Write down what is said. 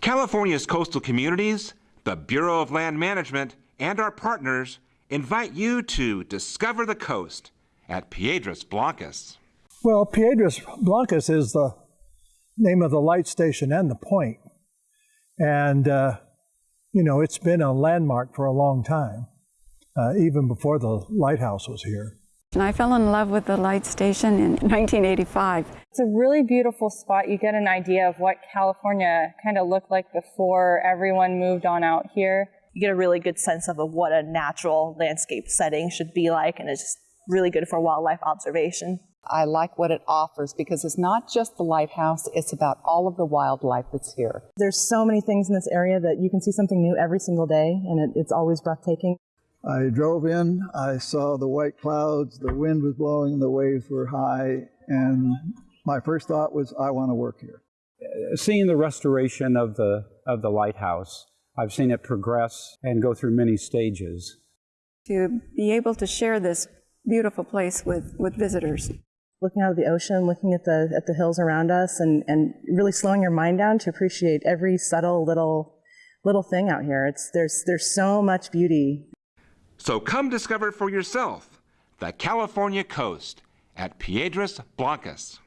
California's coastal communities, the Bureau of Land Management, and our partners invite you to discover the coast at Piedras Blancas. Well, Piedras Blancas is the name of the light station and the point. And, uh, you know, it's been a landmark for a long time, uh, even before the lighthouse was here. And I fell in love with the light station in 1985. It's a really beautiful spot. You get an idea of what California kind of looked like before everyone moved on out here. You get a really good sense of what a natural landscape setting should be like, and it's just really good for wildlife observation. I like what it offers because it's not just the lighthouse, it's about all of the wildlife that's here. There's so many things in this area that you can see something new every single day, and it, it's always breathtaking. I drove in, I saw the white clouds, the wind was blowing, the waves were high, and my first thought was, I want to work here. Seeing the restoration of the, of the lighthouse, I've seen it progress and go through many stages. To be able to share this beautiful place with, with visitors. Looking out of the ocean, looking at the, at the hills around us, and, and really slowing your mind down to appreciate every subtle little, little thing out here. It's, there's, there's so much beauty so come discover for yourself the California coast at Piedras Blancas.